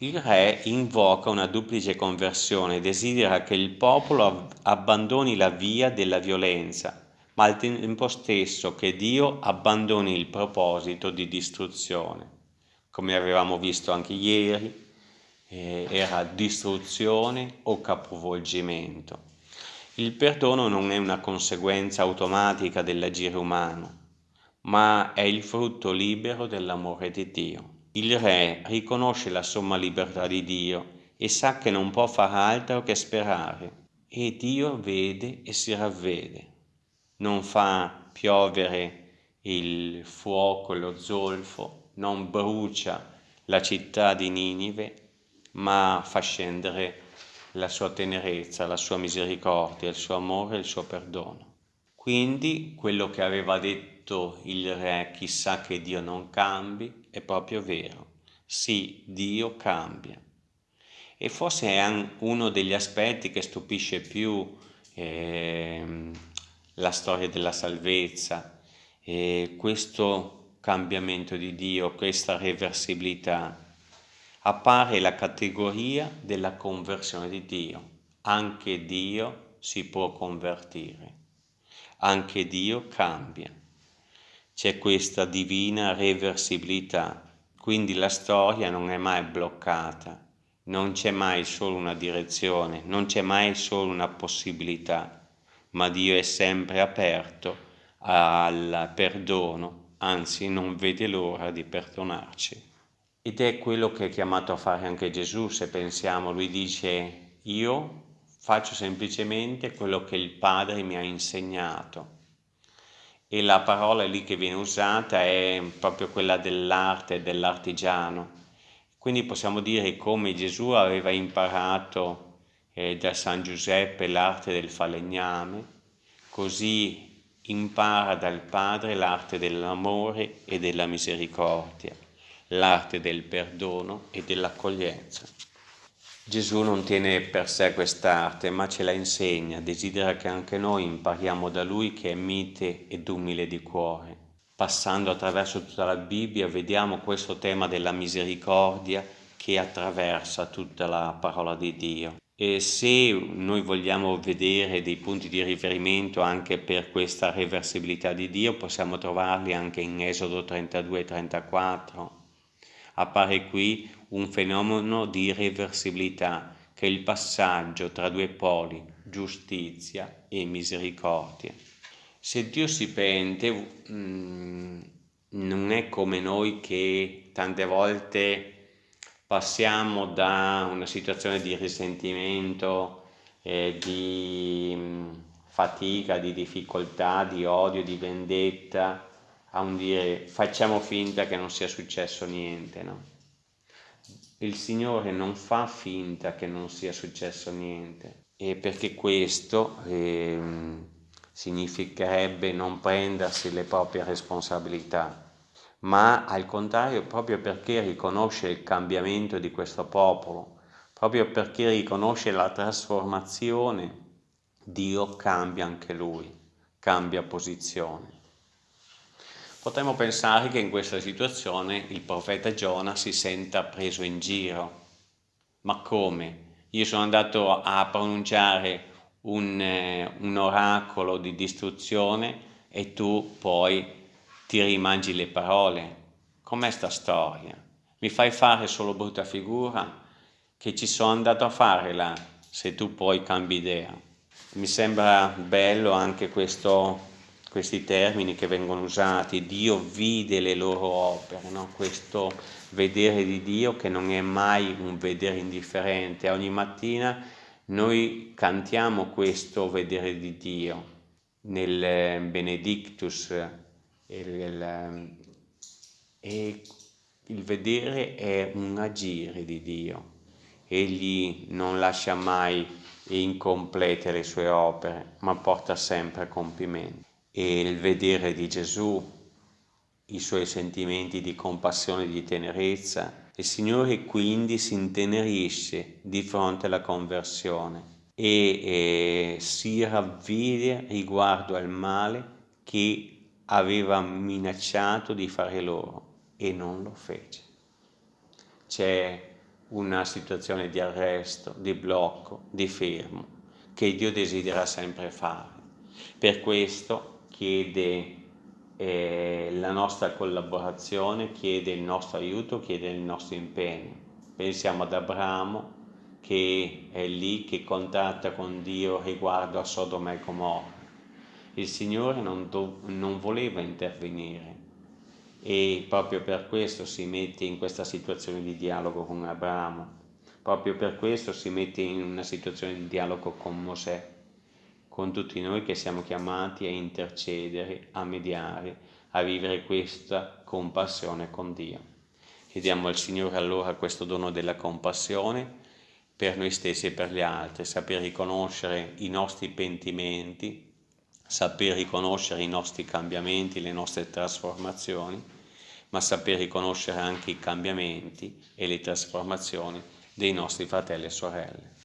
Il re invoca una duplice conversione, desidera che il popolo abbandoni la via della violenza, ma al tempo stesso che Dio abbandoni il proposito di distruzione. Come avevamo visto anche ieri, eh, era distruzione o capovolgimento. Il perdono non è una conseguenza automatica dell'agire umano, ma è il frutto libero dell'amore di Dio. Il re riconosce la somma libertà di Dio e sa che non può far altro che sperare e Dio vede e si ravvede. Non fa piovere il fuoco lo zolfo, non brucia la città di Ninive, ma fa scendere la sua tenerezza, la sua misericordia, il suo amore il suo perdono. Quindi quello che aveva detto il re, chissà che Dio non cambi, è proprio vero. Sì, Dio cambia. E forse è uno degli aspetti che stupisce più eh, la storia della salvezza, eh, questo cambiamento di Dio, questa reversibilità. Appare la categoria della conversione di Dio. Anche Dio si può convertire, anche Dio cambia c'è questa divina reversibilità, quindi la storia non è mai bloccata, non c'è mai solo una direzione, non c'è mai solo una possibilità, ma Dio è sempre aperto al perdono, anzi non vede l'ora di perdonarci. Ed è quello che è chiamato a fare anche Gesù, se pensiamo, lui dice io faccio semplicemente quello che il Padre mi ha insegnato e la parola lì che viene usata è proprio quella dell'arte, dell'artigiano. Quindi possiamo dire come Gesù aveva imparato eh, da San Giuseppe l'arte del falegname, così impara dal Padre l'arte dell'amore e della misericordia, l'arte del perdono e dell'accoglienza. Gesù non tiene per sé quest'arte, ma ce la insegna, desidera che anche noi impariamo da Lui che è mite ed umile di cuore. Passando attraverso tutta la Bibbia vediamo questo tema della misericordia che attraversa tutta la parola di Dio. E se noi vogliamo vedere dei punti di riferimento anche per questa reversibilità di Dio, possiamo trovarli anche in Esodo 32 e 34. Appare qui un fenomeno di irreversibilità che è il passaggio tra due poli, giustizia e misericordia. Se Dio si pente, mm, non è come noi che tante volte passiamo da una situazione di risentimento, eh, di mm, fatica, di difficoltà, di odio, di vendetta, a un dire facciamo finta che non sia successo niente, no? il Signore non fa finta che non sia successo niente e perché questo eh, significherebbe non prendersi le proprie responsabilità, ma al contrario proprio perché riconosce il cambiamento di questo popolo, proprio perché riconosce la trasformazione, Dio cambia anche lui, cambia posizione. Potremmo pensare che in questa situazione il profeta Giona si senta preso in giro. Ma come? Io sono andato a pronunciare un, eh, un oracolo di distruzione e tu poi ti rimangi le parole. Com'è sta storia? Mi fai fare solo brutta figura? Che ci sono andato a fare là, se tu poi cambi idea. Mi sembra bello anche questo questi termini che vengono usati, Dio vide le loro opere, no? questo vedere di Dio che non è mai un vedere indifferente, ogni mattina noi cantiamo questo vedere di Dio nel eh, Benedictus e il vedere è un agire di Dio, egli non lascia mai incomplete le sue opere, ma porta sempre a compimento e il vedere di Gesù, i suoi sentimenti di compassione e di tenerezza, il Signore quindi si intenerisce di fronte alla conversione e eh, si ravvide riguardo al male che aveva minacciato di fare loro e non lo fece. C'è una situazione di arresto, di blocco, di fermo, che Dio desidera sempre fare. Per questo chiede eh, la nostra collaborazione, chiede il nostro aiuto, chiede il nostro impegno. Pensiamo ad Abramo che è lì che contatta con Dio riguardo a Sodoma e Gomorra. Il Signore non, do, non voleva intervenire e proprio per questo si mette in questa situazione di dialogo con Abramo, proprio per questo si mette in una situazione di dialogo con Mosè, con tutti noi che siamo chiamati a intercedere, a mediare, a vivere questa compassione con Dio. Chiediamo al Signore allora questo dono della compassione per noi stessi e per gli altri, saper riconoscere i nostri pentimenti, saper riconoscere i nostri cambiamenti, le nostre trasformazioni ma saper riconoscere anche i cambiamenti e le trasformazioni dei nostri fratelli e sorelle.